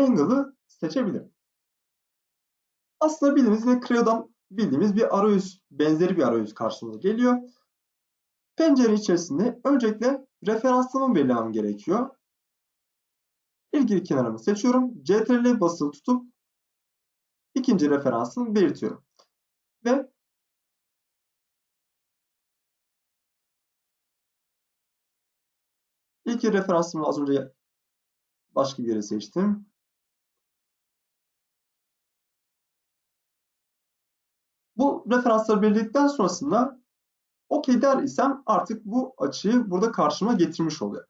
Angle'ı seçebilirim. Aslında bildiğimiz yine Creo'dan bildiğimiz bir arayüz, benzeri bir arayüz karşımıza geliyor. Pencere içerisinde öncelikle referansımı belirlemem gerekiyor. İlgili kenarımı seçiyorum. CTRL basılı tutup ikinci referansımı belirtiyorum. Ve ilk referansımı az önce başka bir yere seçtim. Bu referansları belirledikten sonrasında OK der isem artık bu açıyı burada karşıma getirmiş oluyor.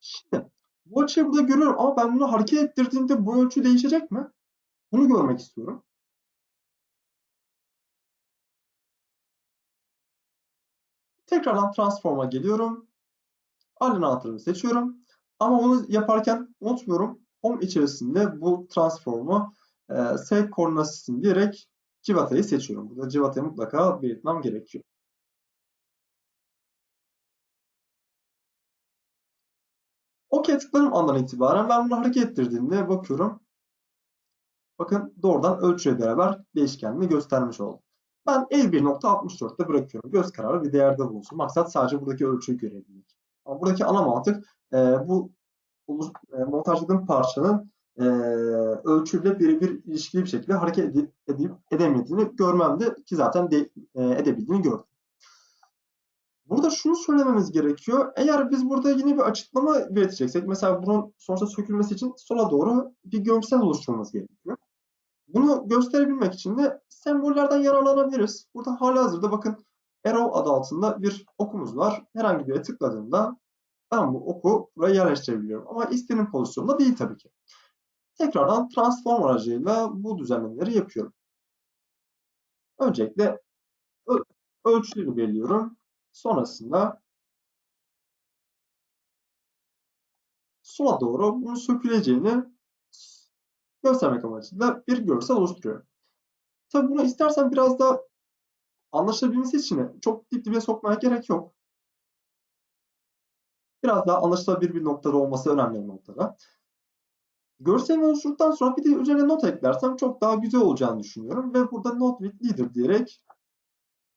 Şimdi bu açıyı burada görüyorum ama ben bunu hareket ettirdiğimde bu ölçü değişecek mi? Bunu görmek istiyorum. Tekrardan transform'a geliyorum. Alignator'ımı seçiyorum. Ama bunu yaparken unutmuyorum. Home içerisinde bu transform'u e, save koordinat diyerek civatayı seçiyorum. Burada civatayı mutlaka belirtmem gerekiyor. OK tıkladığım andan itibaren ben bunu hareket ettirdiğimde bakıyorum. Bakın doğrudan ölçüyle beraber değişkenliğini göstermiş oldu. Ben 51.64'te bırakıyorum. Göz kararı bir değerde bulunsun. Maksat sadece buradaki ölçüyü görebilmek. Ama buradaki ana mantık e, bu e, montajladığım parçanın e, ölçüyle birebir ilişkili bir şekilde hareket edip, edemediğini görmemde ki zaten de, e, edebildiğini gördüm. Burada şunu söylememiz gerekiyor. Eğer biz burada yine bir açıklama belirteceksek, mesela bunun sonuçta sökülmesi için sola doğru bir görsel oluşturmamız gerekiyor. Bunu gösterebilmek için de sembollerden yararlanabiliriz. Burada halihazırda bakın arrow adı altında bir okumuz var. Herhangi bir yere tıkladığımda ben bu oku buraya yerleştirebiliyorum. Ama istediğim pozisyonda değil tabii ki. Tekrardan transform aracıyla bu düzenlemeleri yapıyorum. Öncelikle ölçüleri belirliyorum. Sonrasında sola doğru bunun söküleceğini göstermek amacıyla bir görsel oluşturuyorum. Tabi bunu istersen biraz da anlaşılabilmesi için çok dip dibe sokmaya gerek yok. Biraz daha anlaşılabilir bir noktada olması önemli bir noktada. Görselini oluşturduktan sonra bir de üzerine not eklersem çok daha güzel olacağını düşünüyorum. Ve burada not with leader diyerek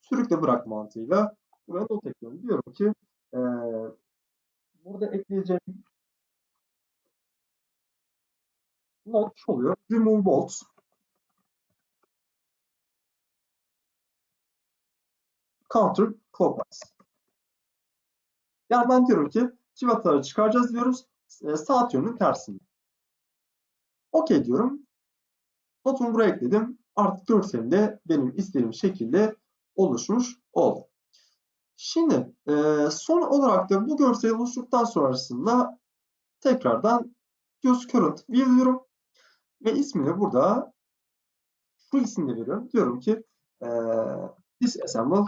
sürükle bırak mantığıyla buraya not ekliyorum. Diyorum ki e, burada ekleyeceğim not şu oluyor. Remove bolts. Counter clockwise. Yani ben diyorum ki civataları çıkaracağız diyoruz. E, saat yönünün tersinde. OK diyorum. Notumu buraya ekledim. Artık görselimde benim istediğim şekilde oluşmuş oldu. Şimdi e, son olarak da bu görseli oluşturduktan sonrasında tekrardan use current view diyorum. Ve ismini burada şu isimle veriyorum. Diyorum ki e, disassemble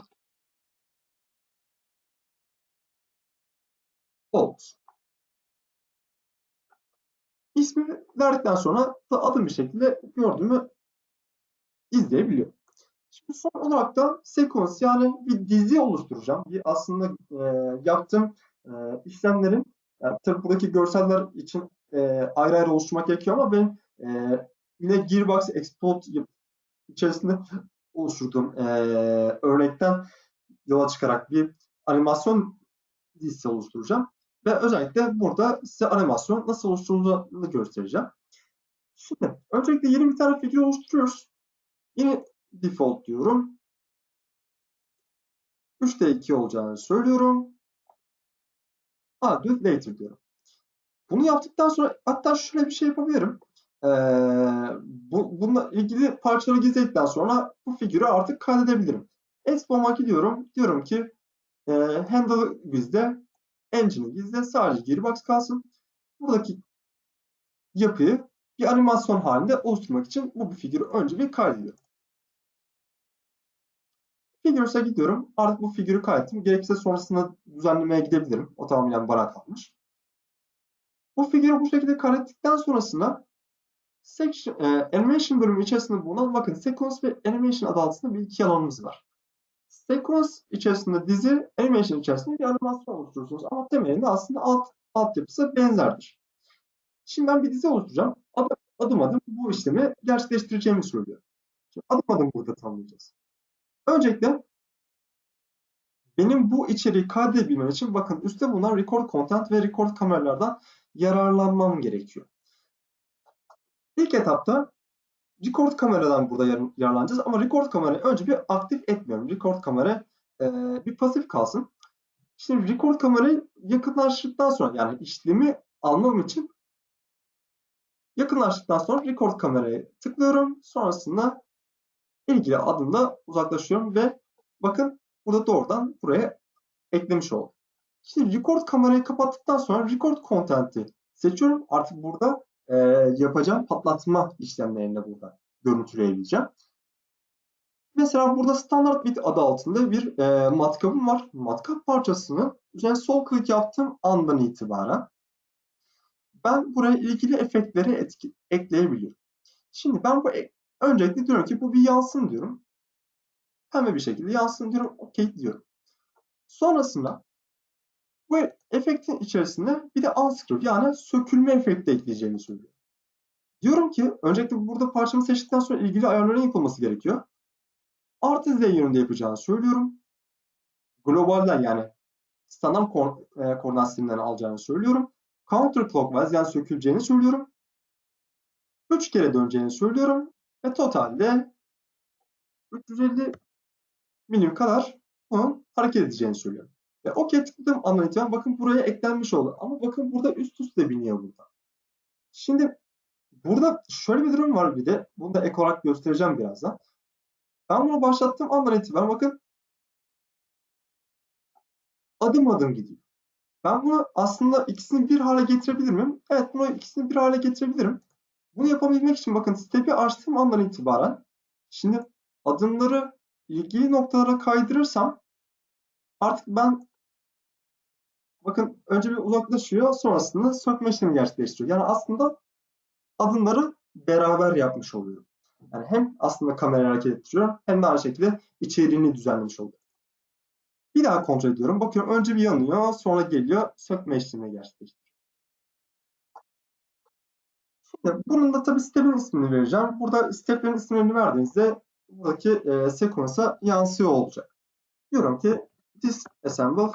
İsmi verdikten sonra da adım bir şekilde gördüğümü izleyebiliyor. Şimdi son olarak da sekans yani bir dizi oluşturacağım. Bir aslında e, yaptığım e, işlemlerin yani tabii buradaki görseller için e, ayrı ayrı oluşturmak gerekiyor ama ben e, yine Gearbox Export içerisinde oluşturduğum e, örnekten yola çıkarak bir animasyon dizisi oluşturacağım. Ve özellikle burada size animasyon nasıl oluşturulduğunu göstereceğim. Şimdi öncelikle yeni bir tane video oluşturuyoruz. Yine default diyorum. 3'te 2 olacağını söylüyorum. Add with later diyorum. Bunu yaptıktan sonra hatta şöyle bir şey yapabilirim. Ee, bu, bununla ilgili parçaları gizledikten sonra bu figürü artık kaydedebilirim. Expo'ma gidiyorum. Diyorum ki e, handle gizle, engine'i gizle, sadece gearbox kalsın. Buradaki yapıyı bir animasyon halinde oluşturmak için bu, figürü önce bir kaydediyorum. Figürs'e gidiyorum. Artık bu figürü kaydettim. Gerekirse sonrasında düzenlemeye gidebilirim. O tamamen bana kalmış. Bu figürü bu şekilde kaydettikten sonrasında section, e, animation bölümü içerisinde bulunan bakın sequence ve animation adı altında bir iki alanımız var. Sequence içerisinde dizi, animation içerisinde bir animasyon oluşturursunuz. Ama temelinde aslında alt altyapısı benzerdir. Şimdi ben bir dizi oluşturacağım. Adım adım, adım bu işlemi gerçekleştireceğimi söylüyor. Şimdi adım adım burada tanımlayacağız. Öncelikle benim bu içeriği kaydedebilmem için bakın üstte bulunan record content ve record kameralardan yararlanmam gerekiyor. İlk etapta record kameradan burada yararlanacağız ama record kamerayı önce bir aktif etmiyorum. Record kamera e, bir pasif kalsın. Şimdi record kamerayı yakınlaştıktan sonra yani işlemi almam için yakınlaştıktan sonra record kamerayı tıklıyorum. Sonrasında ilgili adımda uzaklaşıyorum ve bakın burada doğrudan buraya eklemiş oldum. Şimdi record kamerayı kapattıktan sonra record content'i seçiyorum. Artık burada e, yapacağım patlatma işlemlerini burada görüntüleyebileceğim. Mesela burada standart bit adı altında bir e, matkapım var. Matkap parçasını üzerine sol klik yaptığım andan itibaren ben buraya ilgili efektleri etki, ekleyebiliyorum. Şimdi ben bu e, öncelikle diyorum ki bu bir yansın diyorum. Hemen bir şekilde yansın diyorum. OK diyorum. Sonrasında bu efektin içerisinde bir de unscrew yani sökülme efekti ekleyeceğimi söylüyor. Diyorum ki öncelikle burada parçamı seçtikten sonra ilgili ayarların yapılması gerekiyor. Artı Z yönünde yapacağını söylüyorum. Globalden yani standart ko e, koordinat sisteminden alacağını söylüyorum. Counterclockwise yani söküleceğini söylüyorum. 3 kere döneceğini söylüyorum. Ve totalde 350 milim kadar bunun hareket edeceğini söylüyorum. Ve OK tıkladım itibaren bakın buraya eklenmiş oldu. Ama bakın burada üst üste biniyor burada. Şimdi burada şöyle bir durum var bir de. Bunu da ek olarak göstereceğim birazdan. Ben bunu başlattığım andan itibaren bakın adım adım gidiyor. Ben bunu aslında ikisini bir hale getirebilir miyim? Evet bunu ikisini bir hale getirebilirim. Bunu yapabilmek için bakın step'i açtığım andan itibaren şimdi adımları ilgili noktalara kaydırırsam artık ben bakın önce bir uzaklaşıyor sonrasında sökme işlemi gerçekleştiriyor. Yani aslında adımları beraber yapmış oluyorum. Yani hem aslında kamerayı hareket ettiriyorum hem de aynı şekilde içeriğini düzenlemiş oluyorum. Bir daha kontrol ediyorum. Bakıyorum önce bir yanıyor sonra geliyor sökme işlemi gerçekleştiriyor. Şimdi bunun da tabii step'in ismini vereceğim. Burada step'lerin isimlerini verdiğinizde buradaki e, sequence'a yansıyor olacak. Diyorum ki disassemble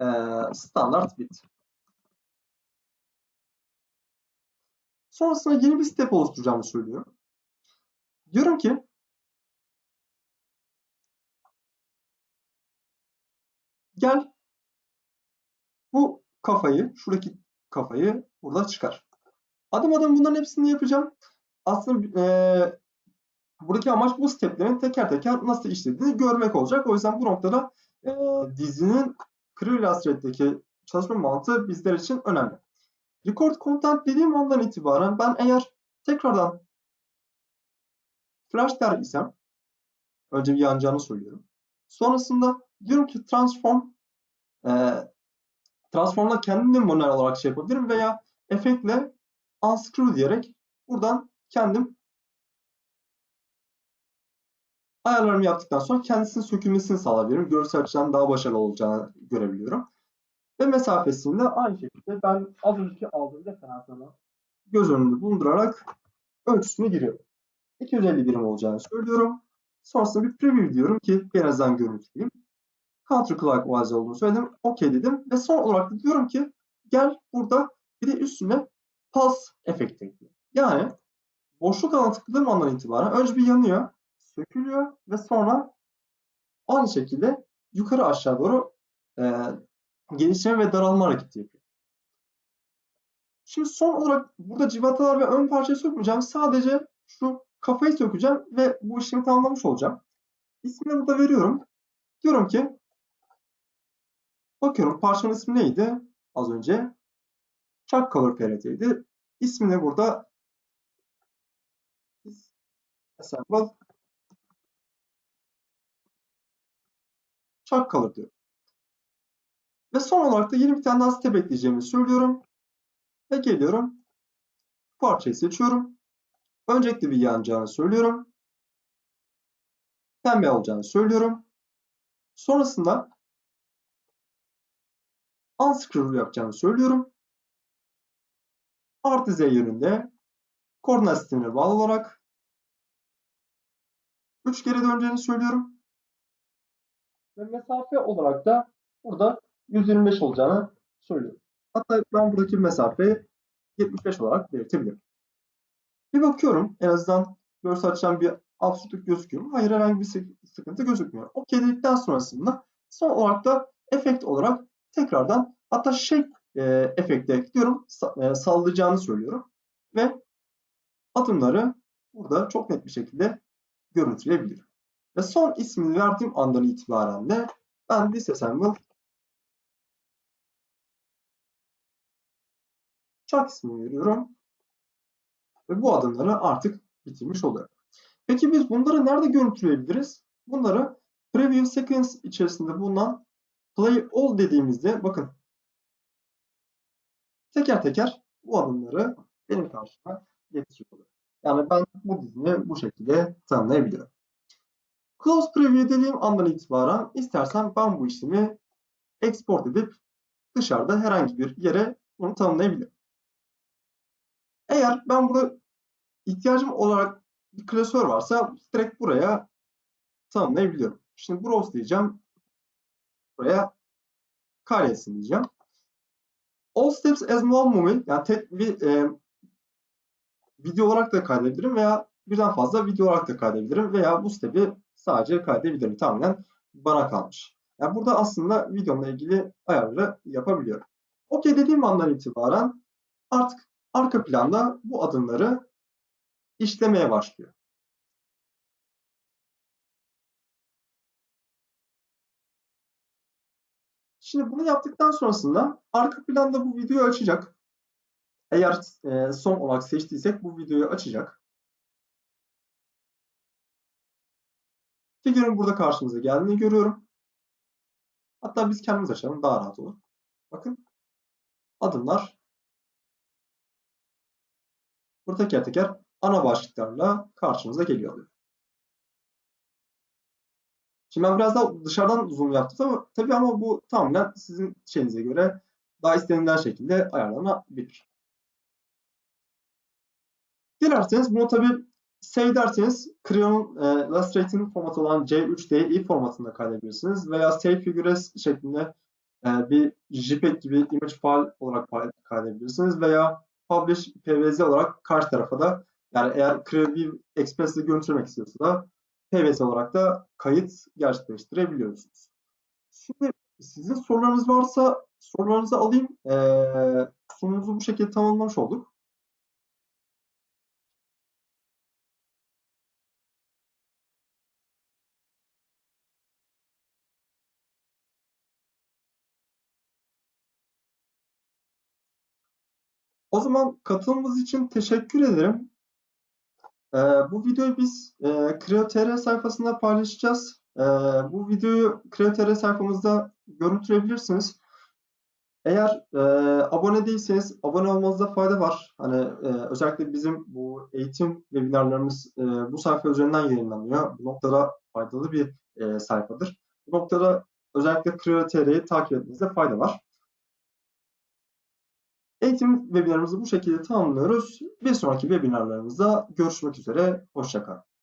e, standart bit. Sonrasında yeni bir step oluşturacağımı söylüyorum. Diyorum ki gel bu kafayı, şuradaki kafayı burada çıkar. Adım adım bunların hepsini yapacağım. Aslında e, buradaki amaç bu steplerin teker teker nasıl işlediğini görmek olacak. O yüzden bu noktada e, dizinin Crew Illustrator'daki çalışma mantığı bizler için önemli. Record content dediğim andan itibaren ben eğer tekrardan flash der isem önce bir yanacağını söylüyorum. Sonrasında diyorum ki transform e, transformla kendim manuel olarak şey yapabilirim veya efektle unscrew diyerek buradan kendim ayarlarımı yaptıktan sonra kendisinin sökülmesini sağlayabilirim. Görsel açıdan daha başarılı olacağını görebiliyorum. Ve mesafesini de aynı şekilde ben az önceki aldığım referanslarla göz önünde bulundurarak ölçüsünü giriyorum. 250 birim olacağını söylüyorum. Sonrasında bir preview diyorum ki birazdan görüntüleyeyim. Counterclockwise olduğunu söyledim. OK dedim. Ve son olarak da diyorum ki gel burada bir de üstüne pulse efekti ekle. Yani boşluk alanı tıkladığım andan itibaren önce bir yanıyor, sökülüyor ve sonra aynı şekilde yukarı aşağı doğru e, genişleme ve daralma hareketi yapıyor. Şimdi son olarak burada civatalar ve ön parçayı sökmeyeceğim. Sadece şu kafayı sökeceğim ve bu işlemi tamamlamış olacağım. İsmini burada veriyorum. Diyorum ki bakıyorum parçanın ismi neydi? Az önce Chuck Color PRT'ydi. İsmini burada assemble Chuck Color diyorum. Ve son olarak da yeni bir tane daha step ekleyeceğimi söylüyorum. Ve geliyorum. Parçayı seçiyorum. Öncelikle bir yanacağını söylüyorum. Pembe olacağını söylüyorum. Sonrasında unscrew yapacağını söylüyorum. Artı Z yönünde koordinat sistemine bağlı olarak 3 kere döneceğini söylüyorum. Ve mesafe olarak da burada 125 olacağını söylüyorum. Hatta ben buradaki mesafeyi 75 olarak belirtebilirim. Bir bakıyorum en azından görsel açıdan bir absürtlük gözüküyor mu? Hayır herhangi bir sıkıntı gözükmüyor. OK dedikten sonrasında son olarak da efekt olarak tekrardan hatta shape e, efekti ekliyorum. Sa e, sallayacağını söylüyorum. Ve adımları burada çok net bir şekilde görüntüleyebilirim. Ve son ismini verdiğim andan itibaren de ben disassemble Chuck ismini veriyorum. Ve bu adımları artık bitirmiş oluyor. Peki biz bunları nerede görüntüleyebiliriz? Bunları preview sequence içerisinde bulunan play all dediğimizde bakın teker teker bu adımları benim karşıma getiriyor. Yani ben bu dizini bu şekilde tanımlayabiliyorum. Close preview dediğim andan itibaren istersen ben bu işlemi export edip dışarıda herhangi bir yere bunu tanımlayabilirim. Eğer ben burada ihtiyacım olarak bir klasör varsa direkt buraya tanımlayabiliyorum. Şimdi browse diyeceğim. Buraya kaydetsin diyeceğim. All steps as one movie yani tek bir e, video olarak da kaydedebilirim veya birden fazla video olarak da kaydedebilirim veya bu step'i sadece kaydedebilirim. Tamamen bana kalmış. Yani burada aslında videomla ilgili ayarları yapabiliyorum. OK dediğim andan itibaren artık arka planda bu adımları işlemeye başlıyor. Şimdi bunu yaptıktan sonrasında arka planda bu videoyu açacak. Eğer e, son olarak seçtiysek bu videoyu açacak. Figürün burada karşımıza geldiğini görüyorum. Hatta biz kendimiz açalım daha rahat olur. Bakın adımlar burada teker teker ana başlıklarla karşımıza geliyor. Şimdi ben biraz daha dışarıdan zoom yaptım ama tabii ama bu tamamen sizin şeyinize göre daha istenilen şekilde ayarlanabilir. Dilerseniz bunu tabii save derseniz Creon e, formatı olan C3DI formatında kaydedebilirsiniz veya save figures şeklinde e, bir JPEG gibi image file olarak kaydedebilirsiniz veya publish PVZ olarak karşı tarafa da yani eğer Creative Express'le görüntülemek istiyorsa da PVS olarak da kayıt gerçekleştirebiliyorsunuz. Şimdi sizin sorularınız varsa sorularınızı alayım. Ee, sunumuzu bu şekilde tamamlamış olduk. O zaman katılımınız için teşekkür ederim. Ee, bu videoyu biz e, Creo.tr sayfasında paylaşacağız. Ee, bu videoyu Creo.tr sayfamızda görüntüleyebilirsiniz. Eğer e, abone değilseniz abone olmanızda fayda var. Hani e, özellikle bizim bu eğitim webinarlarımız e, bu sayfa üzerinden yayınlanıyor. Bu noktada faydalı bir e, sayfadır. Bu noktada özellikle Creo.tr'yi takip etmenizde fayda var. Eğitim webinarımızı bu şekilde tamamlıyoruz. Bir sonraki webinarlarımızda görüşmek üzere. Hoşçakalın.